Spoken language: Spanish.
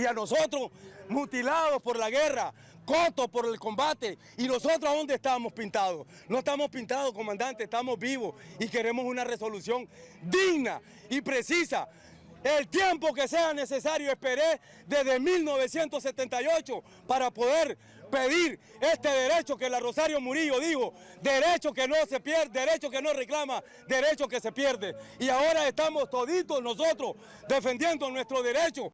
y a nosotros mutilados por la guerra, cotos por el combate. ¿Y nosotros a dónde estamos pintados? No estamos pintados, comandante, estamos vivos y queremos una resolución digna y precisa el tiempo que sea necesario. Esperé desde 1978 para poder pedir este derecho que la Rosario Murillo dijo, derecho que no se pierde, derecho que no reclama, derecho que se pierde. Y ahora estamos toditos nosotros defendiendo nuestro derecho.